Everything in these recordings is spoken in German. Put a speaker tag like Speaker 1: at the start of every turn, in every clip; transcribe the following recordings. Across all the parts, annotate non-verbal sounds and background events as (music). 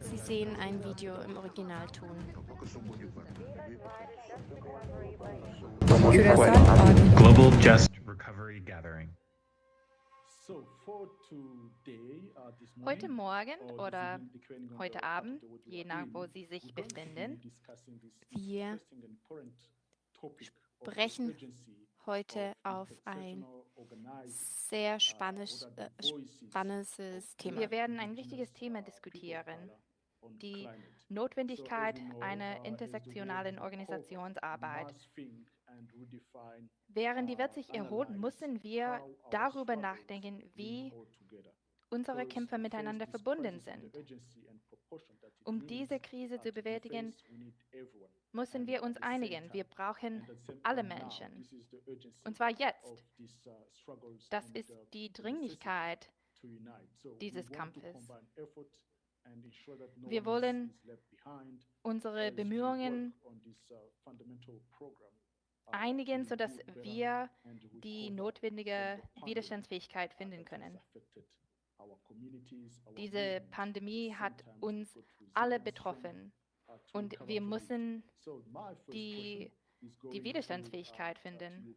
Speaker 1: Sie sehen ein Video im Originalton.
Speaker 2: Global Just Recovery Gathering.
Speaker 3: Heute Morgen oder heute Abend, je nach wo Sie sich befinden,
Speaker 1: wir sprechen heute auf ein sehr spannendes, äh, spannendes Thema.
Speaker 3: Wir werden ein wichtiges Thema diskutieren, die Notwendigkeit einer intersektionalen Organisationsarbeit. Während die Welt sich erholt, müssen wir darüber nachdenken, wie unsere Kämpfer miteinander verbunden sind. Um diese Krise zu bewältigen, müssen wir uns einigen. Wir brauchen alle Menschen. Und zwar jetzt. Das ist die Dringlichkeit dieses Kampfes. Wir wollen unsere Bemühungen einigen, sodass wir die notwendige Widerstandsfähigkeit finden können. Diese Pandemie hat uns alle betroffen und wir müssen die, die Widerstandsfähigkeit finden.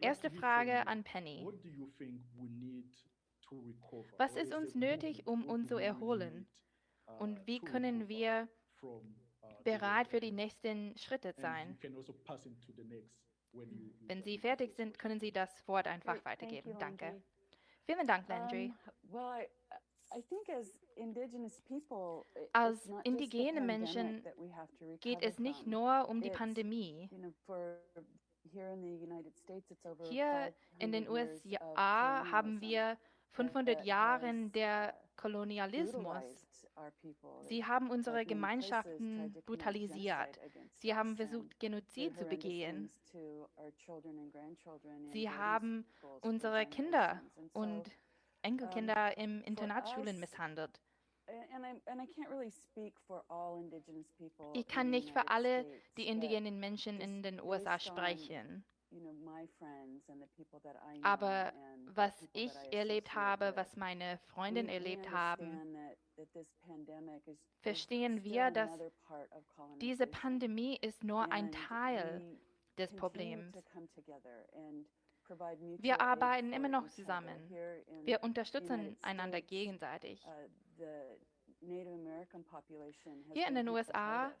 Speaker 3: Erste Frage an Penny. Was ist uns nötig, um uns zu erholen? Und wie können wir bereit für die nächsten Schritte sein? Wenn Sie fertig sind, können Sie das Wort einfach weitergeben. Danke. Vielen Dank, Landry. Als indigene Menschen geht es nicht nur um die Pandemie. Hier in den USA haben wir 500 Jahre der Kolonialismus. Sie haben unsere Gemeinschaften brutalisiert. Sie haben versucht, Genozid zu begehen. Sie haben unsere Kinder und Enkelkinder im Internatsschulen misshandelt. Ich kann nicht für alle die indigenen Menschen in den USA sprechen. Aber was ich erlebt habe, was meine Freundinnen erlebt haben, verstehen wir, dass diese Pandemie ist nur ein Teil des Problems. Wir arbeiten immer noch zusammen. Wir unterstützen einander gegenseitig. Hier in den USA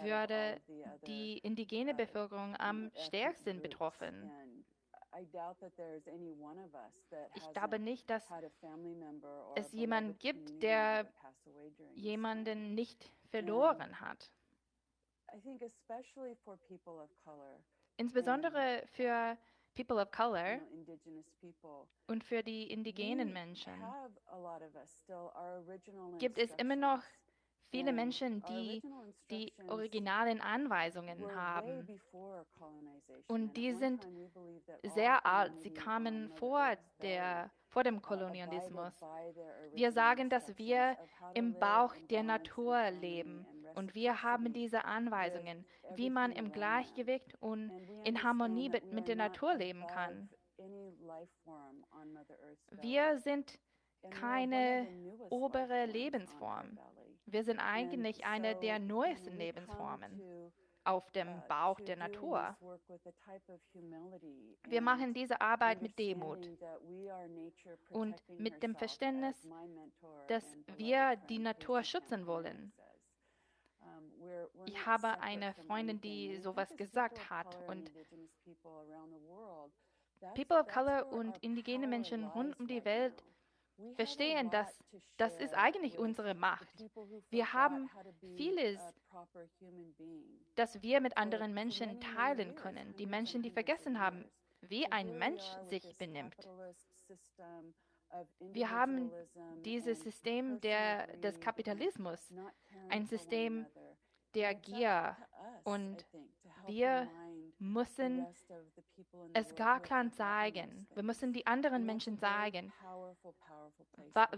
Speaker 3: würde die indigene Bevölkerung am stärksten betroffen. Ich glaube nicht, dass es jemanden gibt, der jemanden nicht verloren hat. Insbesondere für People of Color und für die indigenen Menschen. gibt es immer noch viele Menschen, die die originalen Anweisungen haben. Und die sind sehr alt. Sie kamen vor, der, vor dem Kolonialismus. Wir sagen, dass wir im Bauch der Natur leben. Und wir haben diese Anweisungen, wie man im Gleichgewicht und in Harmonie mit der Natur leben kann. Wir sind keine obere Lebensform. Wir sind eigentlich eine der neuesten Lebensformen auf dem Bauch der Natur. Wir machen diese Arbeit mit Demut und mit dem Verständnis, dass wir die Natur schützen wollen. Ich habe eine Freundin, die sowas gesagt hat und People of Color und indigene Menschen rund um die Welt verstehen, dass das ist eigentlich unsere Macht. Wir haben vieles, das wir mit anderen Menschen teilen können. Die Menschen, die vergessen haben, wie ein Mensch sich benimmt. Wir haben dieses System der, des Kapitalismus, ein System der Gier und wir müssen es gar klar zeigen. Wir müssen die anderen Menschen zeigen,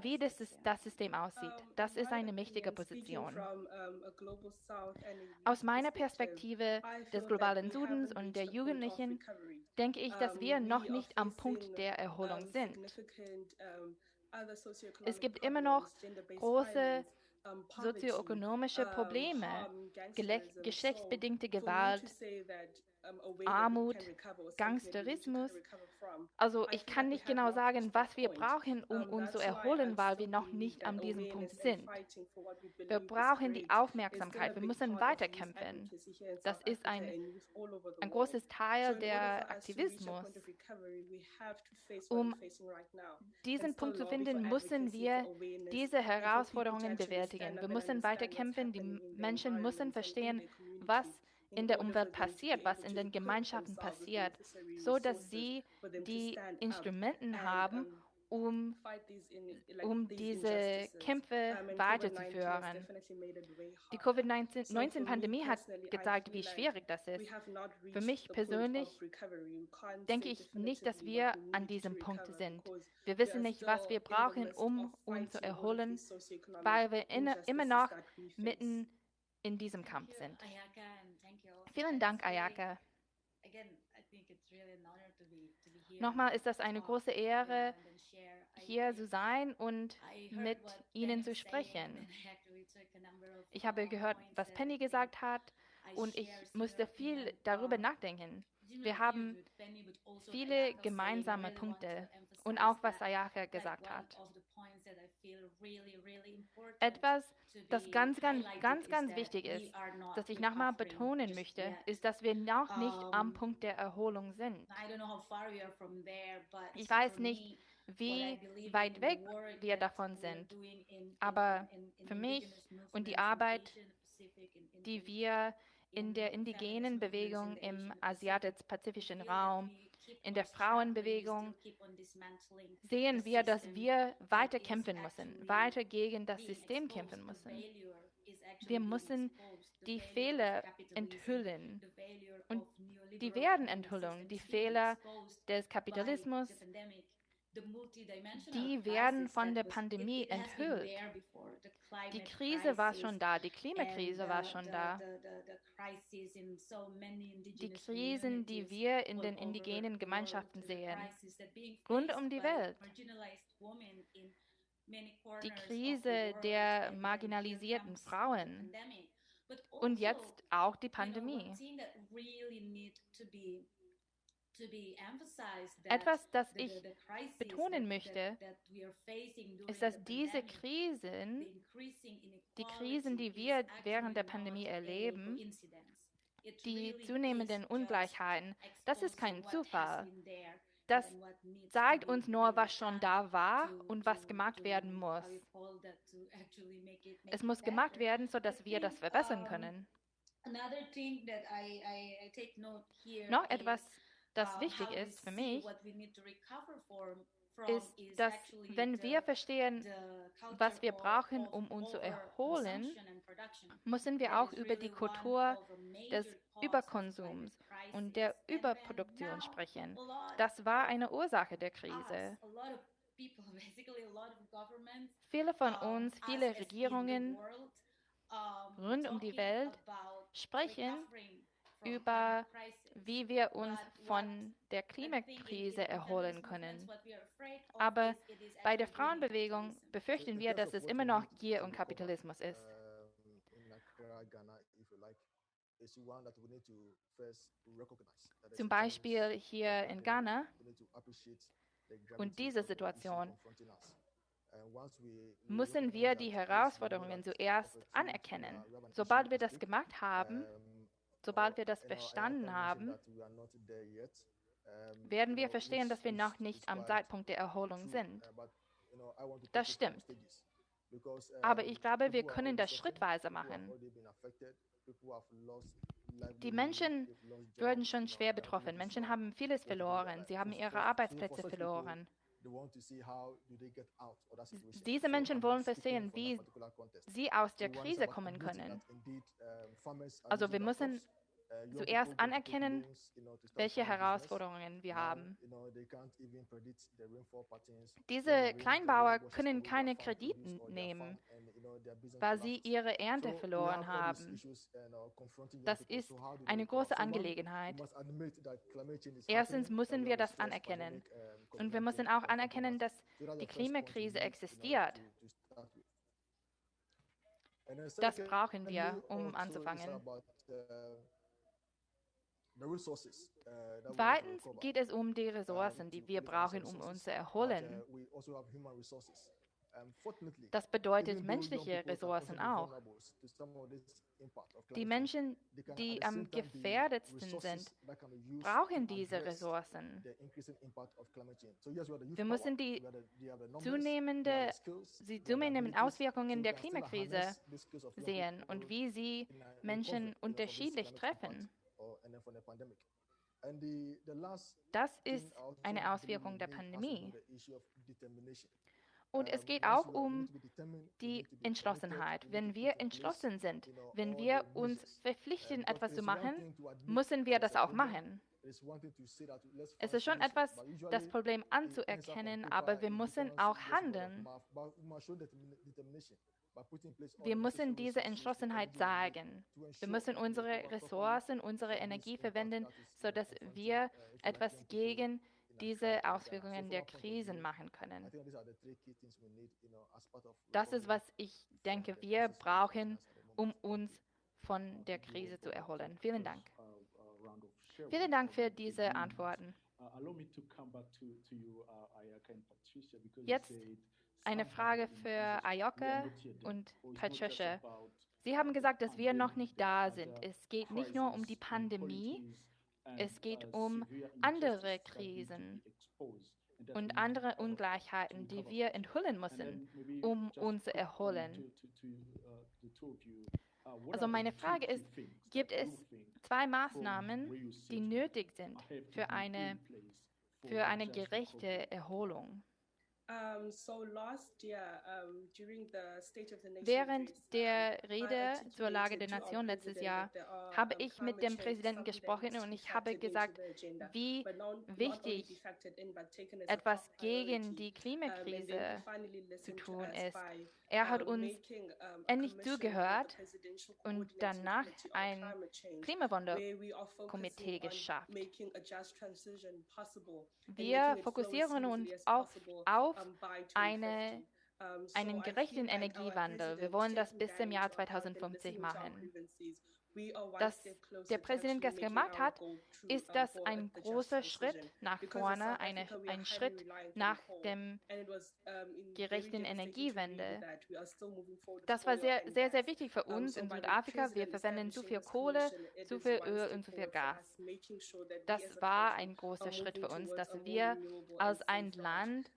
Speaker 3: wie das, das System aussieht. Das ist eine mächtige Position. Aus meiner Perspektive des globalen Südens und der Jugendlichen denke ich, dass wir noch nicht am Punkt der Erholung sind. Es gibt immer noch große sozioökonomische Probleme, geschlechtsbedingte Gewalt, Armut, Gangsterismus. Also ich kann nicht genau sagen, was wir brauchen, um uns zu erholen, weil wir noch nicht an diesem Punkt sind. Wir brauchen die Aufmerksamkeit. Wir müssen weiterkämpfen. Das ist ein, ein großes Teil der Aktivismus. Um diesen Punkt zu finden, müssen wir diese Herausforderungen bewältigen. Wir müssen weiterkämpfen. Die Menschen müssen verstehen, was in der Umwelt passiert, was in den Gemeinschaften passiert, so dass sie die Instrumente haben, um, um diese Kämpfe weiterzuführen. Die Covid-19-Pandemie hat gezeigt, wie schwierig das ist. Für mich persönlich denke ich nicht, dass wir an diesem Punkt sind. Wir wissen nicht, was wir brauchen, um uns zu erholen, weil wir immer noch mitten in diesem Kampf sind. Vielen Dank, Ayaka. Nochmal ist das eine große Ehre, hier zu sein und mit Ihnen zu sprechen. Ich habe gehört, was Penny gesagt hat und ich musste viel darüber nachdenken. Wir haben viele gemeinsame Punkte und auch was Ayaka gesagt hat. Etwas, das ganz, ganz, ganz, ganz wichtig ist, das ich nochmal betonen möchte, ist, dass wir noch nicht am Punkt der Erholung sind. Ich weiß nicht, wie weit weg wir davon sind, aber für mich und die Arbeit, die wir in der indigenen Bewegung im asiatisch-pazifischen Raum in der Frauenbewegung sehen wir, dass wir weiter kämpfen müssen, weiter gegen das System kämpfen müssen. Wir müssen die Fehler enthüllen. Und die werden enthüllen, die Fehler des Kapitalismus, die werden von der Pandemie enthüllt. Die Krise war schon da, die Klimakrise war schon da. Die Krisen, die wir in den indigenen Gemeinschaften sehen, rund um die Welt. Die Krise der marginalisierten Frauen und jetzt auch die Pandemie. Etwas, das ich betonen möchte, ist, dass diese Krisen, die Krisen, die wir während der Pandemie erleben, die zunehmenden Ungleichheiten, das ist kein Zufall. Das zeigt uns nur, was schon da war und was gemacht werden muss. Es muss gemacht werden, sodass wir das verbessern können. Noch etwas, das wichtig ist für mich, ist, dass wenn wir verstehen, was wir brauchen, um uns zu erholen, müssen wir auch über die Kultur des Überkonsums und der Überproduktion sprechen. Das war eine Ursache der Krise. (laughs) Viele von uns, viele Regierungen rund um die Welt sprechen über, wie wir uns von der Klimakrise erholen können. Aber bei der Frauenbewegung befürchten wir, dass es immer noch Gier und Kapitalismus ist. Zum Beispiel hier in Ghana und diese Situation müssen wir die Herausforderungen zuerst anerkennen. Sobald wir das gemacht haben, Sobald wir das verstanden haben, werden wir verstehen, dass wir noch nicht am Zeitpunkt der Erholung sind. Das stimmt. Aber ich glaube, wir können das schrittweise machen. Die Menschen wurden schon schwer betroffen. Menschen haben vieles verloren. Sie haben ihre Arbeitsplätze verloren. Diese Menschen wollen verstehen, wie sie aus der Krise kommen können. Also wir müssen uh, zuerst anerkennen, welche Herausforderungen wir haben. Diese Kleinbauer können keine Kredite nehmen. weil sie ihre Ernte verloren haben. Das ist eine große Angelegenheit. Erstens müssen wir das anerkennen. Und wir müssen auch anerkennen, dass die Klimakrise existiert. Das brauchen wir, um anzufangen. Zweitens geht es um die Ressourcen, die wir brauchen, um uns zu erholen. Das bedeutet menschliche Ressourcen auch. Die Menschen, die am gefährdetsten sind, brauchen diese Ressourcen. Wir müssen die zunehmende, die zunehmenden Auswirkungen der Klimakrise sehen und wie sie Menschen unterschiedlich treffen. Das ist eine Auswirkung der Pandemie. Und es geht auch um die Entschlossenheit. Wenn wir entschlossen sind, wenn wir uns verpflichten, etwas zu machen, müssen wir das auch machen. Es ist schon etwas, das Problem anzuerkennen, aber wir müssen auch handeln. Wir müssen diese Entschlossenheit sagen. Wir müssen unsere Ressourcen, unsere Energie verwenden, sodass wir etwas gegen die diese Auswirkungen der Krisen machen können. Das ist, was ich denke, wir brauchen, um uns von der Krise zu erholen. Vielen Dank. Vielen Dank für diese Antworten. Jetzt eine Frage für Ayoka und Patricia. Sie haben gesagt, dass wir noch nicht da sind. Es geht nicht nur um die Pandemie, es geht um andere Krisen und andere Ungleichheiten, die wir enthüllen müssen, um uns zu erholen. Also meine Frage ist, gibt es zwei Maßnahmen, die nötig sind für eine, für eine gerechte Erholung? Während der Rede zur Lage der Nation letztes Jahr habe ich mit dem Präsidenten gesprochen und ich habe gesagt, wie wichtig etwas gegen die Klimakrise zu tun ist. Er hat uns endlich zugehört und danach ein Klimawandelkomitee geschafft. Wir fokussieren uns auf, auf eine einen gerechten Energiewandel. Wir wollen das bis zum Jahr 2050 machen. Das der Präsident gestern gemacht hat, ist das ein großer Schritt nach vorne, eine, ein Schritt nach dem gerechten Energiewende. Das war sehr, sehr, sehr wichtig für uns in Südafrika. Wir verwenden zu viel Kohle, zu viel Öl und zu viel Gas. Das war ein großer Schritt für uns, dass wir als ein Land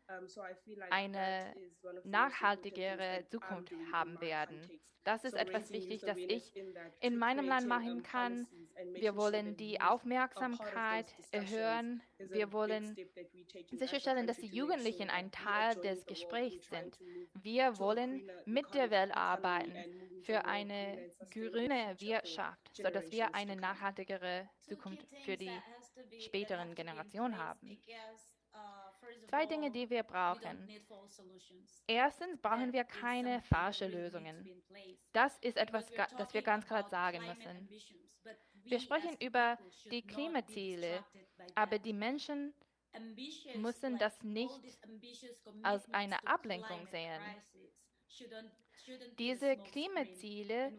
Speaker 3: eine nachhaltigere Zukunft haben werden. Das ist etwas wichtig, das ich in meinem Land machen kann. Wir wollen die Aufmerksamkeit erhöhen. Wir wollen sicherstellen, dass die Jugendlichen ein Teil des Gesprächs sind. Wir wollen mit der Welt arbeiten für eine grüne Wirtschaft, sodass wir eine nachhaltigere Zukunft für die späteren Generationen haben. Zwei Dinge, die wir brauchen. Erstens brauchen wir keine falschen Lösungen. Das ist etwas, das wir ganz klar sagen müssen. Wir sprechen über die Klimaziele, aber die Menschen müssen das nicht als eine Ablenkung sehen. Diese Klimaziele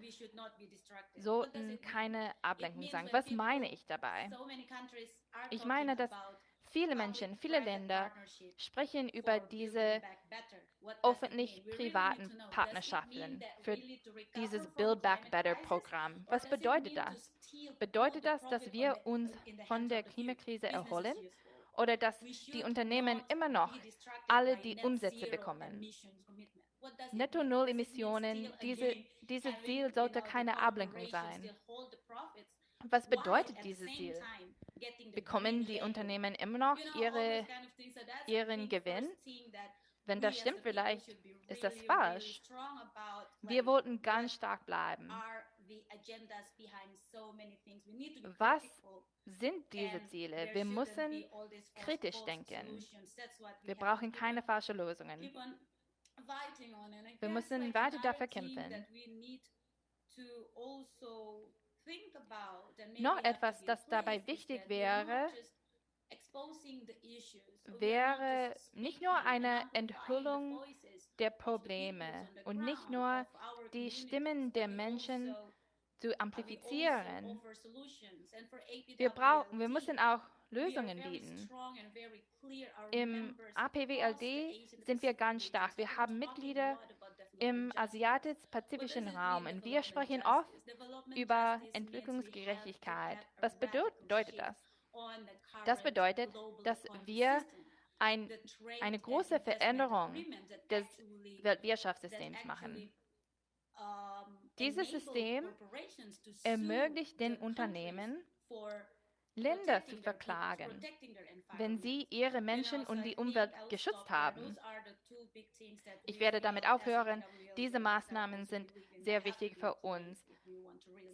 Speaker 3: sollten keine Ablenkung sein. Was meine ich dabei? Ich meine, dass Viele Menschen, viele Länder sprechen über diese öffentlich-privaten Partnerschaften für dieses Build Back Better Programm. Was bedeutet das? Bedeutet das, dass wir uns von der Klimakrise erholen oder dass die Unternehmen immer noch alle die Umsätze bekommen? Netto-Null-Emissionen, diese, dieses Ziel sollte keine Ablenkung sein. Was bedeutet dieses Ziel? Bekommen die Unternehmen immer noch ihre, ihren Gewinn? Wenn das stimmt, vielleicht ist das falsch. Wir wollten ganz stark bleiben. Was sind diese Ziele? Wir müssen kritisch denken. Wir brauchen keine falschen Lösungen. Wir müssen weiter dafür kämpfen.
Speaker 4: Also
Speaker 3: Noch etwas, das dabei wichtig wäre, wäre nicht nur eine Enthüllung der Probleme und nicht nur die Stimmen der Menschen zu
Speaker 4: also
Speaker 3: amplifizieren. Wir, brauchen, wir müssen auch Lösungen bieten. Im APWLD sind wir ganz stark. Wir haben Mitglieder im asiatisch-pazifischen Raum und wir sprechen oft über Entwicklungsgerechtigkeit. Was bedeutet das? Das bedeutet, dass wir ein, eine große Veränderung des Weltwirtschaftssystems machen. Dieses System ermöglicht den Unternehmen, Länder zu verklagen, wenn sie ihre Menschen und die Umwelt geschützt haben. Ich werde damit aufhören. Diese Maßnahmen sind sehr wichtig für uns,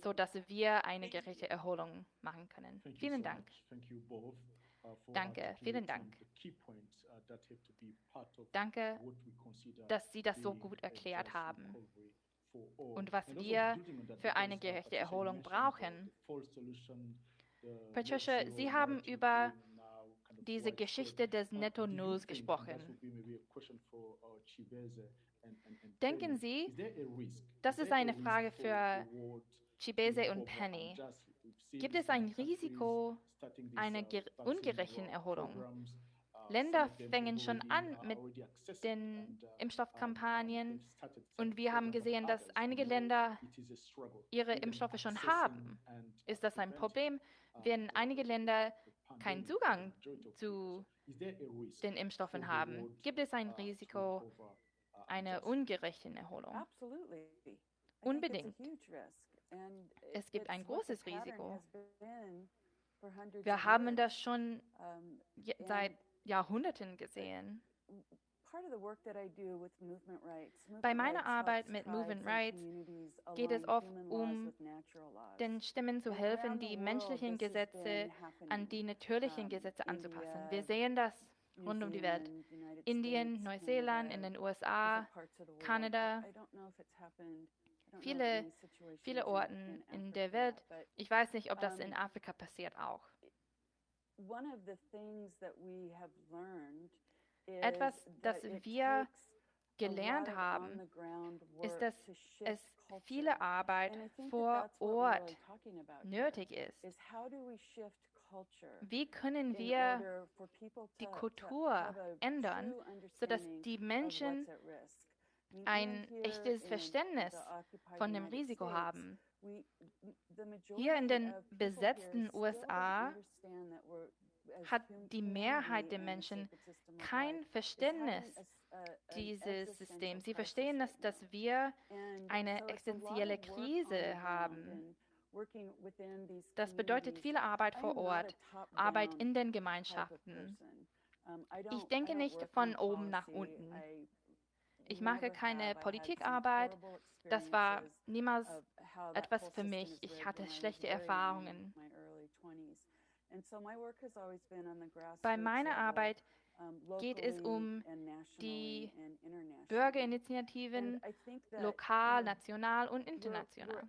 Speaker 3: sodass wir eine gerechte Erholung machen können. Vielen Dank. Danke, vielen Dank. Danke, dass Sie das so gut erklärt haben und was wir für eine gerechte Erholung brauchen. Patricia, Sie haben über diese Geschichte des Netto Nulls gesprochen. Denken Sie, das ist eine Frage für Chibese und Penny. Gibt es ein Risiko einer ungerechten Erholung? Länder fängen schon an mit den Impfstoffkampagnen und wir haben gesehen, dass einige Länder ihre Impfstoffe schon haben. Ist das ein Problem, wenn einige Länder keinen Zugang zu den Impfstoffen haben? Gibt es ein Risiko einer ungerechten Erholung? Unbedingt. Es gibt ein großes Risiko. Wir haben das schon seit Jahrhunderten gesehen. Bei meiner Arbeit mit Movement Rights geht es oft um den Stimmen zu helfen, die menschlichen Gesetze an die natürlichen Gesetze anzupassen. Wir sehen das rund um die Welt. Indien, Neuseeland, in den USA, Kanada, viele, viele Orten in der Welt. Ich weiß nicht, ob das in Afrika passiert auch. Etwas, das wir gelernt haben, ist, dass es viele Arbeit vor Ort nötig ist. Wie können wir die Kultur ändern, sodass die Menschen ein echtes Verständnis von dem Risiko haben? Hier in den besetzten USA hat die Mehrheit der Menschen kein Verständnis dieses Systems. Sie verstehen, dass, dass wir eine existenzielle Krise haben. Das bedeutet viel Arbeit vor Ort, Arbeit in den Gemeinschaften. Ich denke nicht von oben nach unten. Ich mache keine Politikarbeit. Das war niemals etwas für mich. Ich hatte schlechte Erfahrungen. Bei meiner Arbeit geht es um die Bürgerinitiativen lokal, national und international.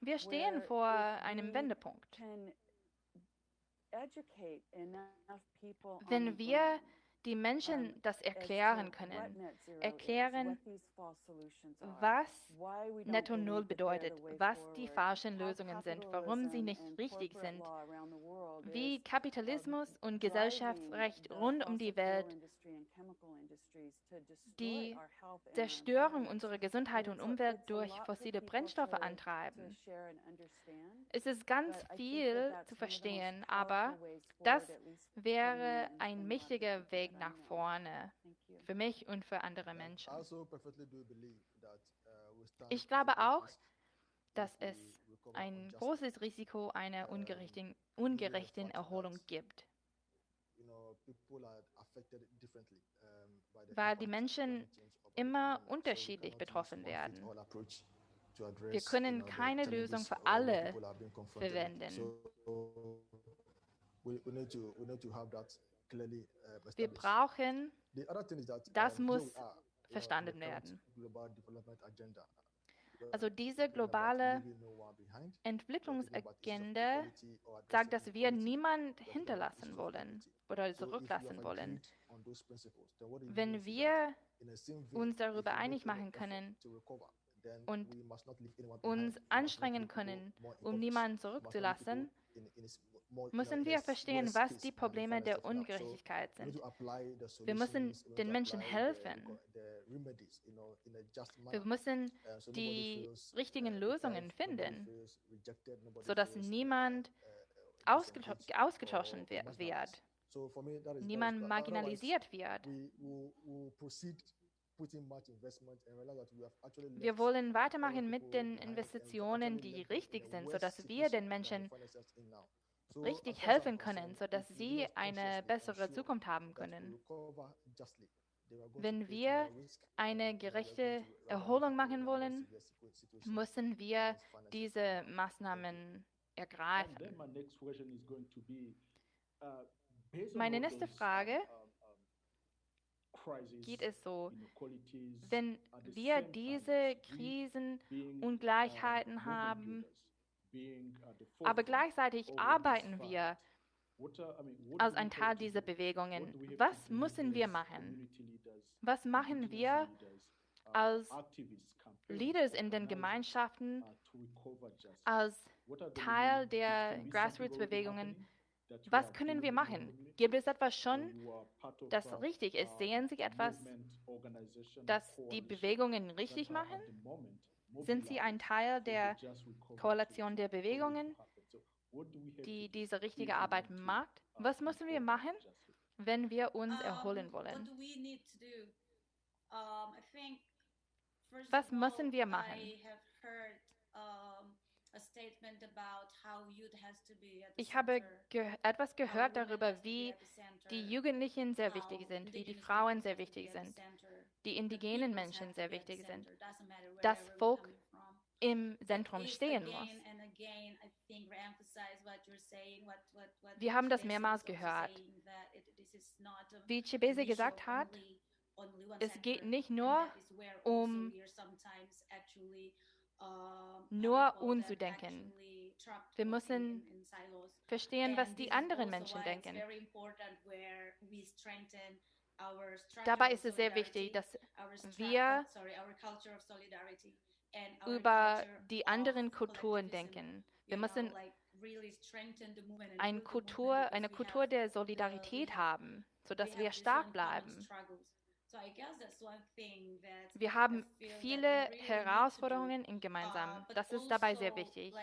Speaker 3: Wir stehen vor einem Wendepunkt. Wenn wir die Menschen das erklären können, erklären, was Netto Null bedeutet, was die falschen Lösungen sind, warum sie nicht richtig sind, wie Kapitalismus und Gesellschaftsrecht rund um die Welt die Zerstörung unserer Gesundheit und Umwelt durch fossile Brennstoffe antreiben. Es ist ganz viel zu verstehen, aber das wäre ein mächtiger Weg nach vorne für mich und für andere Menschen.
Speaker 5: Also uh,
Speaker 3: Ich glaube auch, dass es ein großes Risiko einer ungerechten, ungerechten Erholung gibt weil die Menschen immer unterschiedlich betroffen werden. Wir können keine Lösung für alle verwenden. Wir brauchen, das muss verstanden werden. Also diese globale Entwicklungsagenda sagt, dass wir niemand hinterlassen wollen oder zurücklassen wollen. Wenn wir uns darüber einig machen können und uns anstrengen können, um niemanden zurückzulassen, müssen wir verstehen, was die Probleme der Ungerechtigkeit sind. Wir müssen den Menschen helfen. Wir müssen die richtigen Lösungen finden, sodass niemand ausgetauscht wird, niemand marginalisiert wird. Wir wollen weitermachen mit den Investitionen, die richtig sind, sodass wir den Menschen richtig helfen können, sodass sie eine bessere Zukunft haben können. Wenn wir eine gerechte Erholung machen wollen, müssen wir diese Maßnahmen ergreifen. Meine nächste Frage geht es so, wenn wir diese Krisen, Ungleichheiten haben, aber gleichzeitig arbeiten wir als ein Teil dieser Bewegungen. Was müssen wir machen? Was machen wir als Leaders in den Gemeinschaften, als Teil der Grassroots-Bewegungen? Was können wir machen? Gibt es etwas schon, das richtig ist? Sehen Sie etwas, das die Bewegungen richtig machen? Sind Sie ein Teil der Koalition der Bewegungen, die diese richtige Arbeit macht? Was müssen wir machen, wenn wir uns erholen wollen? Was müssen wir machen? Ich habe ge etwas gehört darüber, wie die Jugendlichen sehr wichtig sind, wie die Frauen sehr wichtig sind, die indigenen Menschen sehr wichtig sind, das Volk im Zentrum stehen muss. Wir haben das mehrmals gehört. Wie Chibese gesagt hat, es geht nicht nur um nur uns zu denken. Wir müssen verstehen, was die anderen Menschen denken. Dabei ist es sehr wichtig, dass wir über die anderen Kulturen denken. Wir müssen eine Kultur, eine Kultur der Solidarität haben, sodass wir stark bleiben. Wir haben viele Herausforderungen in gemeinsam. Das ist dabei sehr wichtig.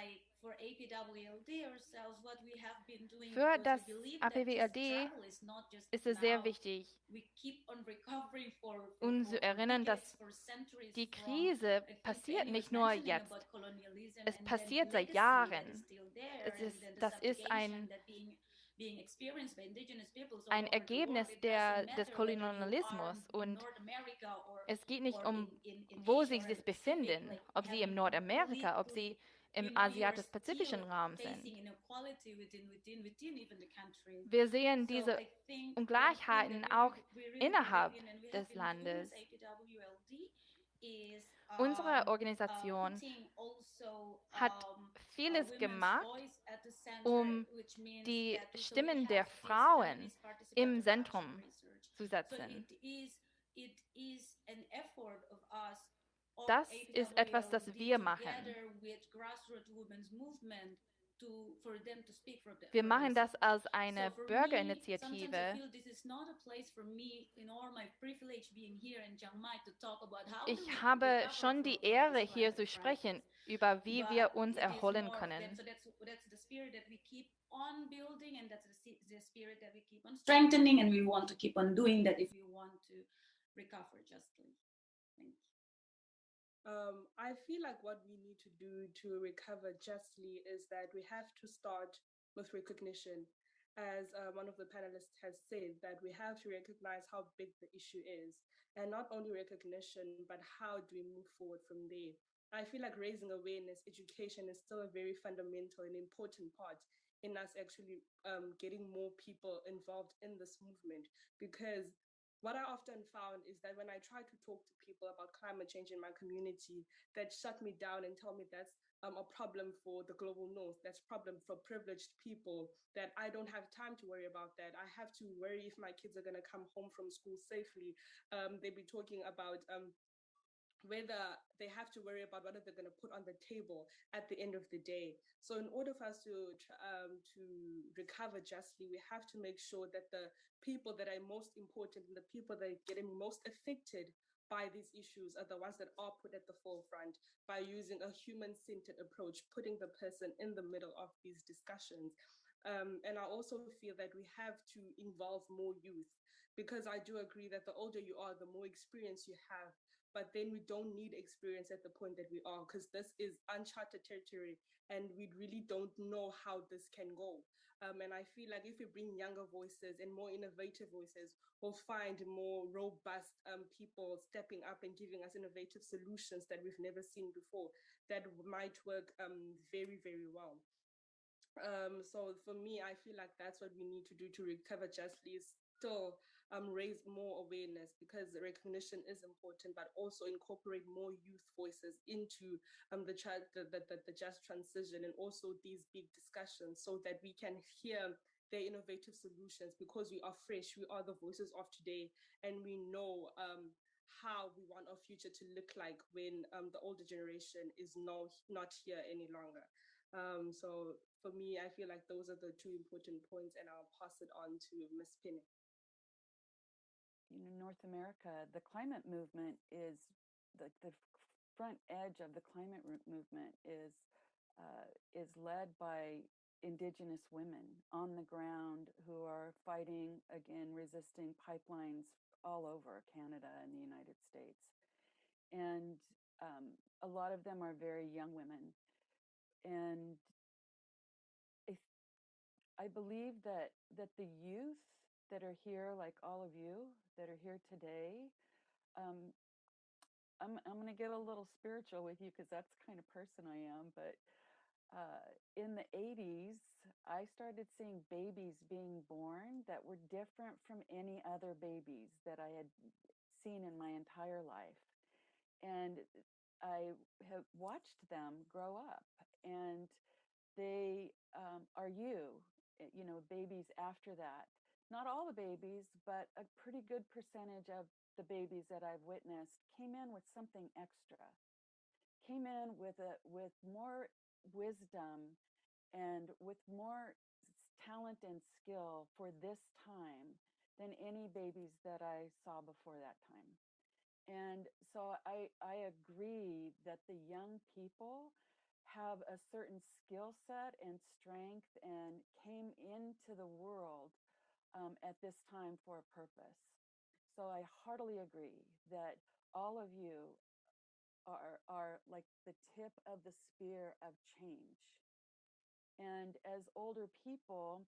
Speaker 3: Für das APWLD ist es sehr wichtig, uns zu erinnern, dass die Krise passiert nicht nur jetzt. Es passiert seit Jahren. Ist, das ist ein ein Ergebnis der, des Kolonialismus. Und es geht nicht um, wo sie sich befinden, ob sie im Nordamerika, ob sie im asiatisch-pazifischen Raum sind. Wir sehen diese Ungleichheiten auch innerhalb des Landes. Unsere Organisation hat vieles gemacht, um die Stimmen der Frauen im Zentrum zu setzen. Das ist etwas, das wir machen. Wir machen das als eine Bürgerinitiative. Ich habe schon die Ehre, hier zu sprechen über wie wir uns erholen können.
Speaker 4: strengthening and we want to keep on doing that if we want to recover justly. Thank you.
Speaker 5: Um, I feel like what we need to do to recover justly is that we have to start with recognition. As uh, one of the panelists has said, that we have to recognize how big the issue is, and not only recognition, but how do we move forward from there. I feel like raising awareness, education is still a very fundamental and important part in us actually um, getting more people involved in this movement because what I often found is that when I try to talk to people about climate change in my community, that shut me down and tell me that's um, a problem for the global north, that's a problem for privileged people, that I don't have time to worry about that. I have to worry if my kids are going to come home from school safely. Um, they be talking about um, whether they have to worry about what they're going to put on the table at the end of the day. So in order for us to um, to recover justly, we have to make sure that the people that are most important and the people that are getting most affected by these issues are the ones that are put at the forefront by using a human-centered approach, putting the person in the middle of these discussions. Um, and I also feel that we have to involve more youth because I do agree that the older you are, the more experience you have, but then we don't need experience at the point that we are because this is uncharted territory and we really don't know how this can go. Um, and I feel like if we bring younger voices and more innovative voices, we'll find more robust um, people stepping up and giving us innovative solutions that we've never seen before that might work um, very, very well. Um, so for me, I feel like that's what we need to do to recover justly still um, raise more awareness because recognition is important, but also incorporate more youth voices into um, the, the, the, the just transition and also these big discussions so that we can hear their innovative solutions because we are fresh, we are the voices of today, and we know um, how we want our future to look like when um, the older generation is no, not here any longer. Um, so for me, I feel like those are the two important points and I'll pass it on to Ms. Penny
Speaker 6: you know, North America, the climate movement is the, the front edge of the climate movement is uh, is led by indigenous women on the ground who are fighting again resisting pipelines all over Canada and the United States. And um, a lot of them are very young women. And if I believe that that the youth that are here like all of you that are here today. Um, I'm, I'm going to get a little spiritual with you because that's kind of person I am. But uh, in the 80s, I started seeing babies being born that were different from any other babies that I had seen in my entire life. And I have watched them grow up and they um, are you, eh, you know, babies after that not all the babies, but a pretty good percentage of the babies that I've witnessed came in with something extra, came in with a with more wisdom and with more talent and skill for this time than any babies that I saw before that time. And so I, I agree that the young people have a certain skill set and strength and came into the world um, at this time for a purpose. So I heartily agree that all of you are, are like the tip of the spear of change. And as older people,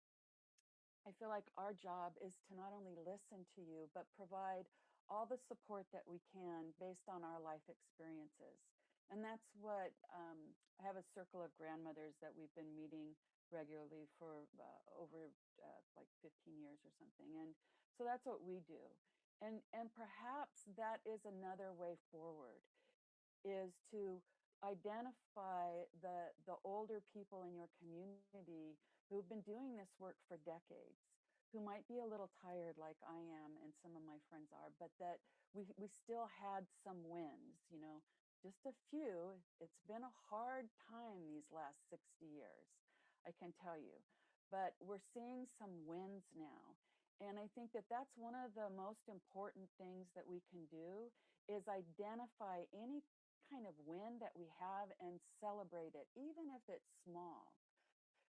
Speaker 6: I feel like our job is to not only listen to you, but provide all the support that we can based on our life experiences. And that's what um, I have a circle of grandmothers that we've been meeting regularly for uh, over uh, like 15 years or something. And so that's what we do. And, and perhaps that is another way forward is to identify the, the older people in your community who've been doing this work for decades, who might be a little tired like I am and some of my friends are, but that we, we still had some wins, you know, just a few. It's been a hard time these last 60 years, I can tell you but we're seeing some wins now. And I think that that's one of the most important things that we can do is identify any kind of win that we have and celebrate it, even if it's small.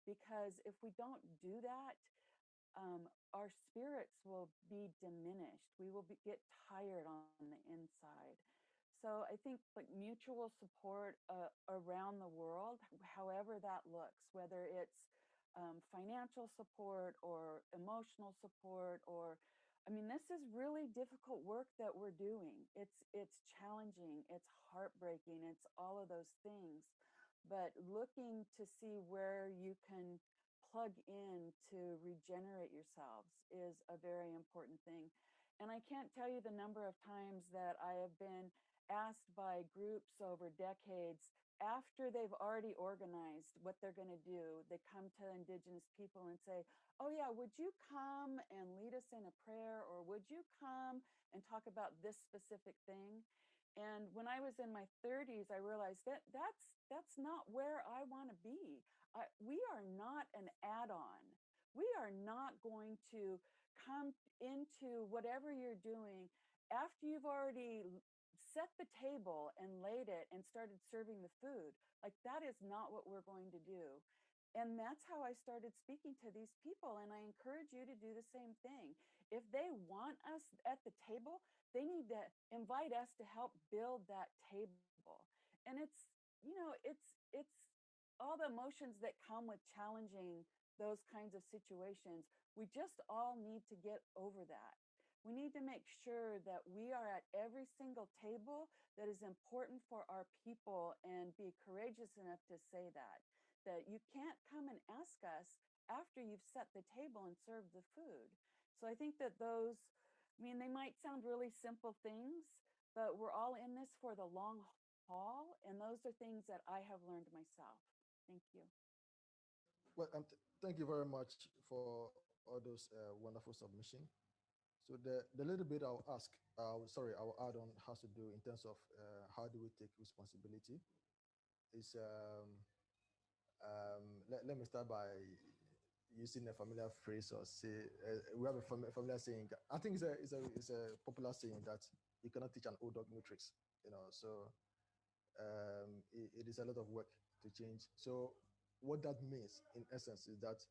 Speaker 6: Because if we don't do that, um, our spirits will be diminished. We will be, get tired on the inside. So I think like mutual support uh, around the world, however that looks, whether it's um, financial support or emotional support or I mean, this is really difficult work that we're doing. It's it's challenging, it's heartbreaking, it's all of those things. But looking to see where you can plug in to regenerate yourselves is a very important thing. And I can't tell you the number of times that I have been asked by groups over decades after they've already organized what they're going to do, they come to Indigenous people and say, Oh, yeah, would you come and lead us in a prayer? Or would you come and talk about this specific thing? And when I was in my 30s, I realized that that's that's not where I want to be. I, we are not an add-on. We are not going to come into whatever you're doing after you've already set the table and laid it and started serving the food. Like that is not what we're going to do. And that's how I started speaking to these people. And I encourage you to do the same thing. If they want us at the table, they need to invite us to help build that table. And it's, you know, it's, it's all the emotions that come with challenging those kinds of situations. We just all need to get over that. We need to make sure that we are at every single table that is important for our people and be courageous enough to say that. That you can't come and ask us after you've set the table and served the food. So I think that those, I mean, they might sound really simple things, but we're all in this for the long haul. And those are things that I have learned myself. Thank you.
Speaker 7: Well, um, th thank you very much for all those uh, wonderful submission. So the, the little bit I'll ask, uh, sorry, I'll add on has to do in terms of uh, how do we take responsibility is, um, um, let, let me start by using a familiar phrase or say, uh, we have a fam familiar saying, I think it's a, it's, a, it's a popular saying that you cannot teach an old dog new tricks, you know, so um, it, it is a lot of work to change. So what that means in essence is that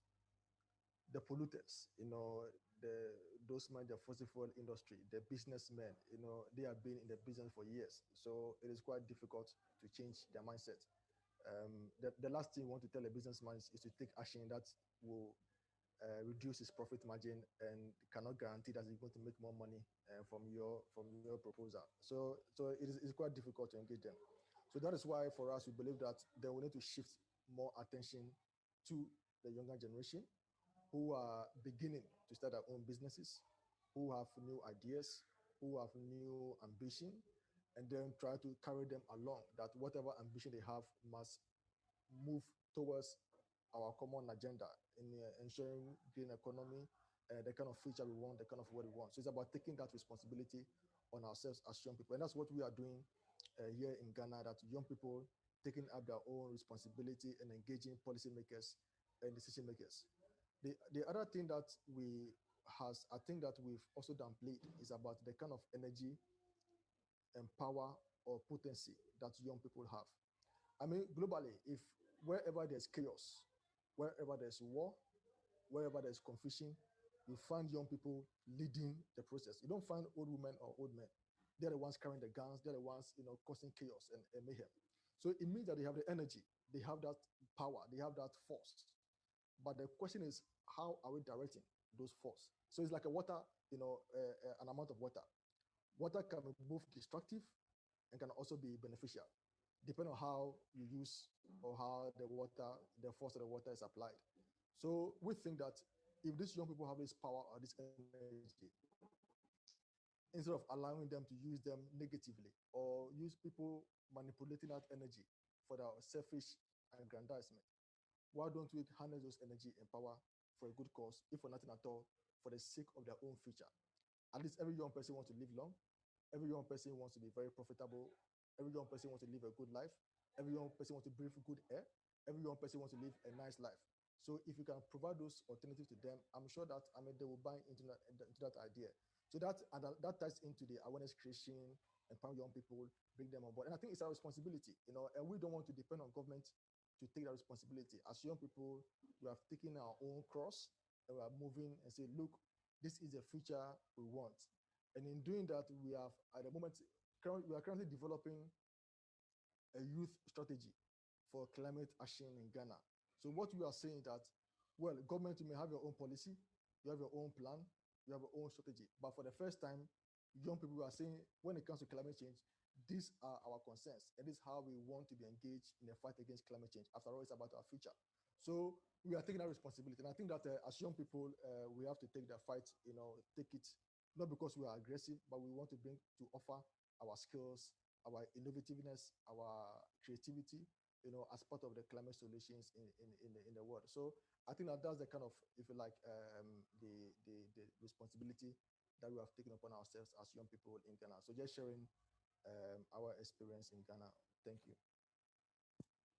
Speaker 7: the polluters, you know, the those men, the fossil fuel industry, the businessmen, you know, they have been in the business for years. So it is quite difficult to change their mindset. Um, the, the last thing you want to tell a businessman is, is to take action that will uh, reduce his profit margin and cannot guarantee that he's going to make more money uh, from your from your proposal. So so it is it's quite difficult to engage them. So that is why for us, we believe that they will need to shift more attention to the younger generation who are beginning to start their own businesses, who have new ideas, who have new ambition, and then try to carry them along that whatever ambition they have must move towards our common agenda in uh, ensuring green economy, uh, the kind of future we want, the kind of what we want. So it's about taking that responsibility on ourselves as young people. And that's what we are doing uh, here in Ghana that young people taking up their own responsibility and engaging policymakers and decision makers. The, the other thing that we has, I think that we've also downplayed is about the kind of energy and power or potency that young people have. I mean, globally, if wherever there's chaos, wherever there's war, wherever there's confusion, you find young people leading the process. You don't find old women or old men. They're the ones carrying the guns. They're the ones, you know, causing chaos and, and mayhem. So it means that they have the energy, they have that power, they have that force. But the question is, how are we directing those force? So it's like a water, you know, uh, uh, an amount of water. Water can be both destructive and can also be beneficial, depending on how you use or how the water, the force of the water is applied. So we think that if these young people have this power or this energy, instead of allowing them to use them negatively or use people manipulating that energy for their selfish aggrandizement. Why don't we harness those energy and power for a good cause, if for nothing at all, for the sake of their own future? At least every young person wants to live long. Every young person wants to be very profitable. Every young person wants to live a good life. Every young person wants to breathe good air. Every young person wants to live a nice life. So if you can provide those alternatives to them, I'm sure that I mean they will buy into that, into that idea. So that, and that ties into the awareness creation, empower young people, bring them on board. And I think it's our responsibility, you know, and we don't want to depend on government to take that responsibility. As young people, we have taken our own cross and we are moving and say, look, this is the future we want. And in doing that, we have at the moment, we are currently developing a youth strategy for climate action in Ghana. So what we are saying that, well, government, you may have your own policy, you have your own plan, you have your own strategy. But for the first time, young people are saying, when it comes to climate change, these are our concerns, and this is how we want to be engaged in the fight against climate change. After all, it's about our future. So we are taking that responsibility. And I think that uh, as young people, uh, we have to take that fight, you know, take it, not because we are aggressive, but we want to bring to offer our skills, our innovativeness, our creativity, you know, as part of the climate solutions in, in, in, the, in the world. So I think that that's the kind of, if you like, um, the, the, the responsibility that we have taken upon ourselves as young people in Ghana. So just sharing um, our experience in Ghana. Thank you.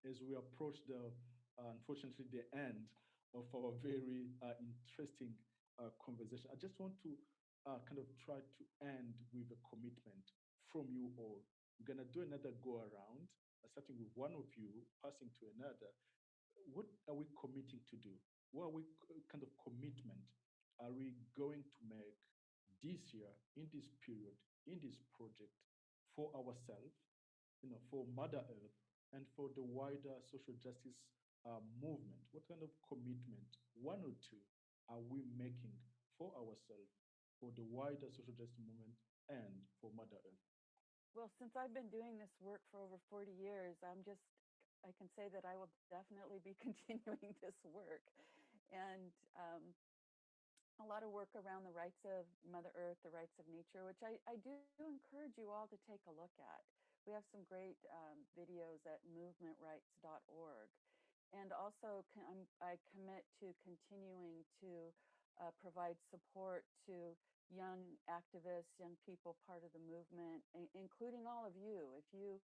Speaker 8: As we approach the uh, unfortunately the end of our very uh, interesting uh, conversation. I just want to kind of try to end with a commitment from you all. We're going to do another go around, starting with one of you, passing to another. What are we committing to do? What are we kind of commitment are we going to make this year, in this period, in this project for ourselves, you know, for Mother Earth, and for the wider social justice uh, movement? What kind of commitment, one or two, are we making for ourselves, for the wider social justice movement, and for Mother Earth?
Speaker 6: Well, since I've been doing this work for over 40 years, I'm just, I can say that I will definitely be (laughs) continuing this work. And um, a lot of work around the rights of Mother Earth, the rights of nature, which I, I do encourage you all to take a look at. We have some great um, videos at movementrights.org and also I commit to continuing to uh, provide support to young activists, young people part of the movement, including all of you. If you,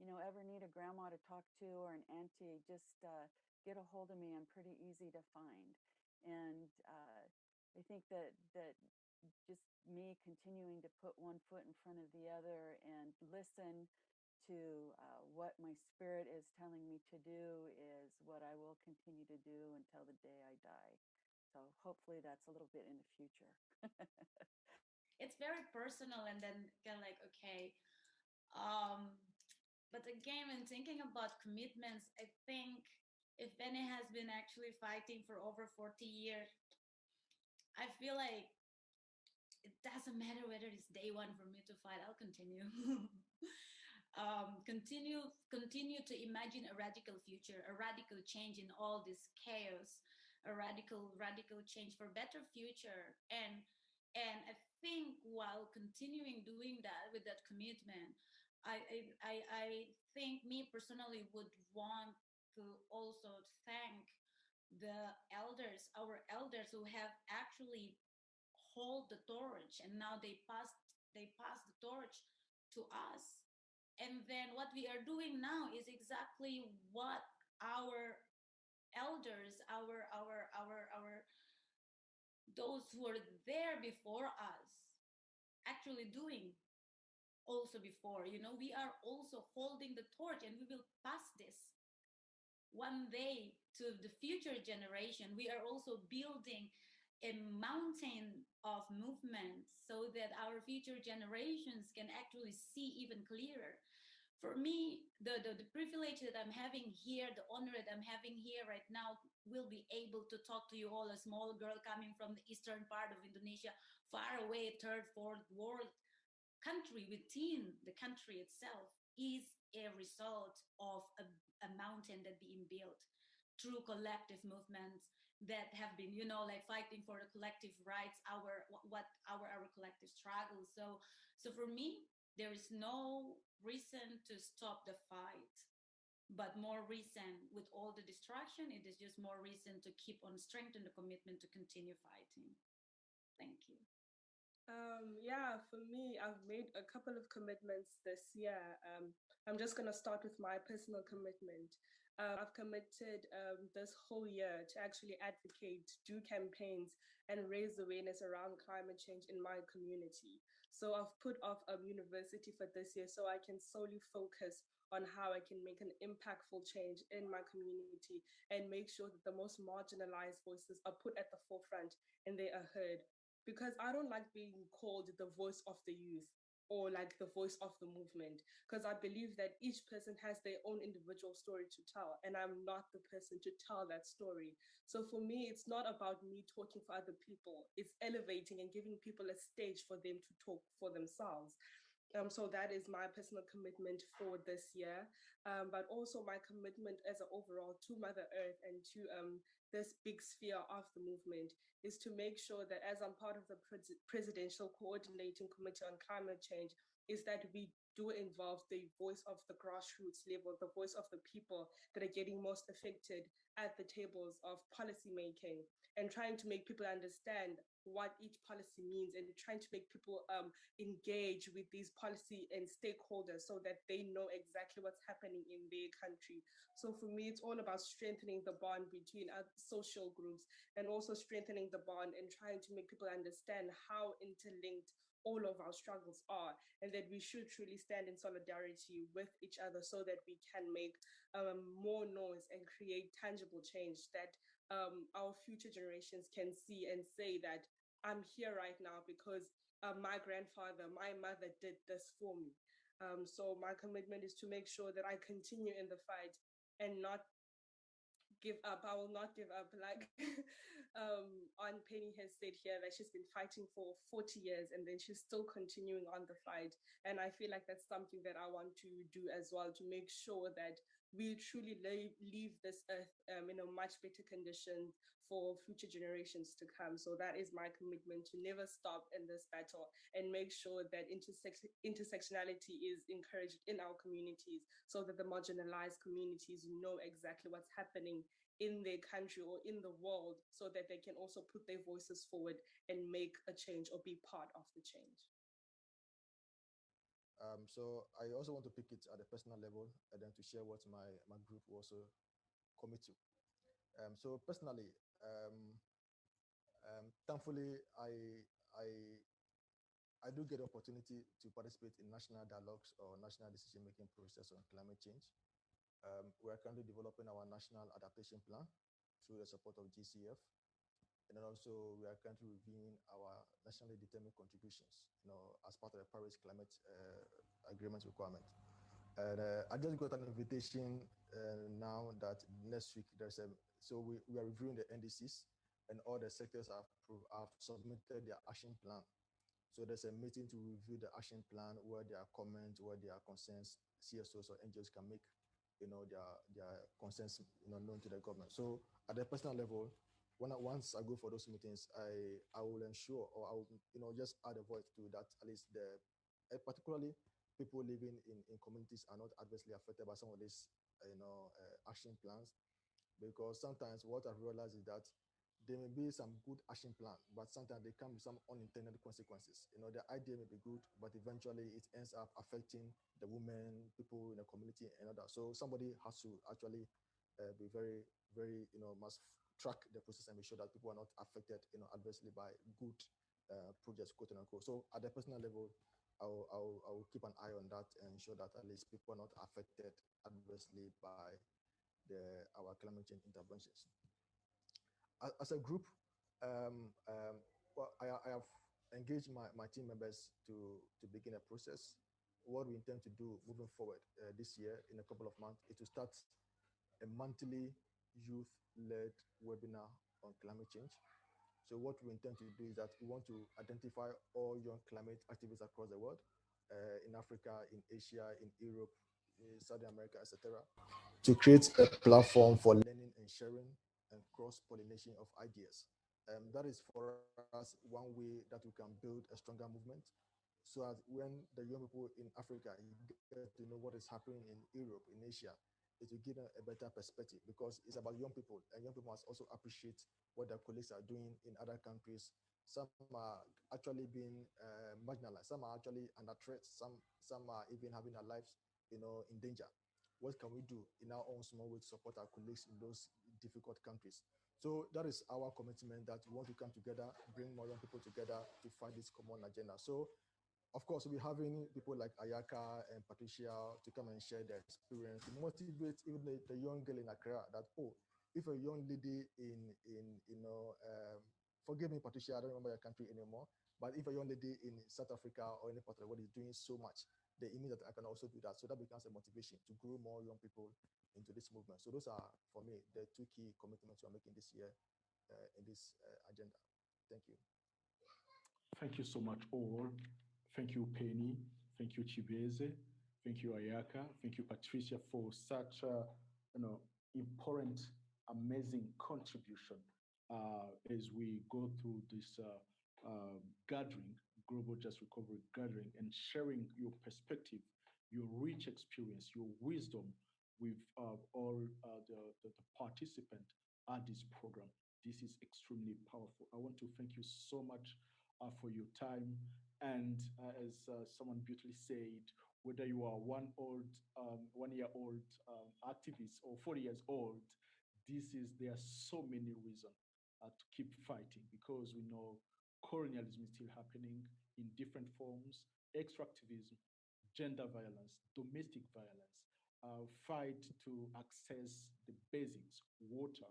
Speaker 6: you know, ever need a grandma to talk to or an auntie, just uh, get a hold of me. I'm pretty easy to find. And uh, I think that that just me continuing to put one foot in front of the other and listen to uh, what my spirit is telling me to do is what I will continue to do until the day I die. So hopefully that's a little bit in the future.
Speaker 4: it's very personal and then kind of like, okay. Um, but again, when thinking about commitments, I think if Benny has been actually fighting for over 40 years, I feel like it doesn't matter whether it's day one for me to fight, I'll continue. (laughs) um, continue continue to imagine a radical future, a radical change in all this chaos, a radical radical change for better future. And and I think while continuing doing that with that commitment, I I I think me personally would want to also thank the elders, our elders who have actually hold the torch and now they passed they pass the torch to us. And then what we are doing now is exactly what our elders, our, our, our, our, those who were there before us actually doing also before, you know, we are also holding the torch and we will pass this one day to the future generation. We are also building a mountain of movement so that our future generations can actually see even clearer. For me, the, the, the, privilege that I'm having here, the honor that I'm having here right now, will be able to talk to you all, a small girl coming from the eastern part of Indonesia, far away, third, fourth world country within the country itself is a result of a, a mountain that being built through collective movements that have been you know like fighting for the collective rights our what our our collective struggles. so so for me there is no reason to stop the fight but more reason with all the distraction it is just more reason to keep on strengthening the commitment to continue fighting thank you
Speaker 5: um, yeah, for me, I've made a couple of commitments this year. Um, I'm just going to start with my personal commitment uh, I've committed um, this whole year to actually advocate, do campaigns, and raise awareness around climate change in my community. So I've put off um, university for this year so I can solely focus on how I can make an impactful change in my community and make sure that the most marginalized voices are put at the forefront and they are heard. Because I don't like being called the voice of the youth or like the voice of the movement because i believe that each person has their own individual story to tell and i'm not the person to tell that story. So for me it's not about me talking for other people. It's elevating and giving people a stage for them to talk for themselves Um, so that is my personal commitment for this year, um, but also my commitment as an overall to Mother Earth and to um, this big sphere of the movement is to make sure that as I'm part of the pres presidential coordinating committee on climate change, is that we do involve the voice of the grassroots level, the voice of the people that are getting most affected at the tables of policy making and trying to make people understand what each policy means and trying to make people um, engage with these policy and stakeholders so that they know exactly what's happening in their country. So for me, it's all about strengthening the bond between our social groups and also strengthening the bond and trying to make people understand how interlinked all of our struggles are and that we should truly stand in solidarity with each other so that we can make um, more noise and create tangible change that um, our future generations can see and say that I'm here right now because uh, my grandfather, my mother did this for me. Um, so my commitment is to make sure that I continue in the fight and not give up. I will not give up. Like (laughs) um, Aunt Penny has said here that she's been fighting for 40 years and then she's still continuing on the fight. And I feel like that's something that I want to do as well to make sure that we truly leave, leave this earth um, in a much better condition for future generations to come. So that is my commitment to never stop in this battle and make sure that intersex intersectionality is encouraged in our communities so that the marginalized communities know exactly what's happening in their country or in the world so that they can also put their voices forward and make a change or be part of the change.
Speaker 7: Um, so I also want to pick it at a personal level and then to share what my, my group also commit to. Um, so personally, um, um, thankfully, I, I, I do get opportunity to participate in national dialogues or national decision-making process on climate change. Um, we are currently developing our national adaptation plan through the support of GCF. And then also we are currently reviewing our nationally determined contributions, you know, as part of the Paris Climate uh, Agreement requirement. And uh, I just got an invitation uh, now that next week there's a so we, we are reviewing the NDCs and all the sectors have, have submitted their action plan. So there's a meeting to review the action plan where there are comments, where there are concerns, CSOs or NGOs can make, you know, their, their concerns, you know, known to the government. So at the personal level, when I, once I go for those meetings, I, I will ensure or I will, you know, just add a voice to that at least the, uh, particularly people living in, in communities are not adversely affected by some of these, you know, uh, action plans because sometimes what I've realized is that there may be some good action plan, but sometimes there can be some unintended consequences. You know, the idea may be good, but eventually it ends up affecting the women, people in the community, and others. So somebody has to actually uh, be very, very, you know, must track the process and make sure that people are not affected, you know, adversely by good uh, projects, quote unquote. So at the personal level, I'll, I'll, I'll keep an eye on that and ensure that at least people are not affected adversely by the, our climate change interventions. As, a group, um, um, well, I, I, have engaged my, my team members to, to begin a process. What we intend to do moving forward uh, this year in a couple of months is to start a monthly youth-led webinar on climate change. So what we intend to do is that we want to identify all young climate activists across the world, uh, in Africa, in Asia, in Europe, in Southern America, etc to create a platform for learning and sharing and cross-pollination of ideas. Um, that is for us one way that we can build a stronger movement so as when the young people in Africa get to know what is happening in Europe, in Asia, it will give them a better perspective because it's about young people and young people must also appreciate what their colleagues are doing in other countries. Some are actually being uh, marginalized, some are actually under threat, some, some are even having their lives you know, in danger what can we do in our own small way to support our colleagues in those difficult countries? So that is our commitment that we want to come together, bring more young people together to fight this common agenda. So of course, we're having people like Ayaka and Patricia to come and share their experience, to motivate even the, the young girl in Accra that, oh, if a young lady in, in you know, um, forgive me, Patricia, I don't remember your country anymore, but if a young lady in South Africa or any part of the world is doing so much, they mean that I can also do that. So that becomes a motivation to grow more young people into this movement. So those are, for me, the two key commitments we're making this year uh, in this uh, agenda. Thank you.
Speaker 8: Thank you so much, all. Thank you, Penny. thank you, Chibeze. Thank you, Ayaka. Thank you, Patricia, for such a you know important, amazing contribution uh, as we go through this uh, uh, gathering, Global Just Recovery Gathering, and sharing your perspective, your rich experience, your wisdom with uh, all uh, the, the, the participants at this program. This is extremely powerful. I want to thank you so much uh, for your time. And as someone beautifully said, whether you are one old, um, one year old um, activist or 40 years old, this is there are so many reasons uh, to keep fighting because we know colonialism is still happening in different forms, extractivism, gender violence, domestic violence, uh, fight to access the basics, water,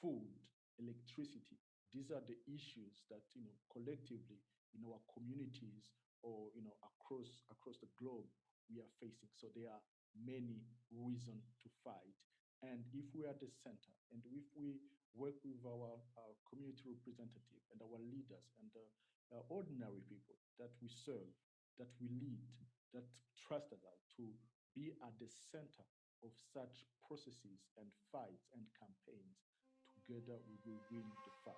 Speaker 8: food, electricity. These are the issues that you know collectively in our communities or you know across across the globe we are facing. So there are many reasons to fight. And if we are the center, and if we work with our, our community representative and our leaders and the uh, ordinary people that we serve, that we lead, that trusted us to be at the center of such processes and fights and campaigns, together we will win the fight.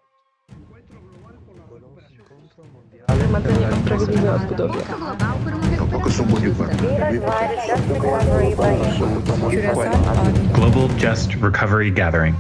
Speaker 2: Global Just Recovery Gathering.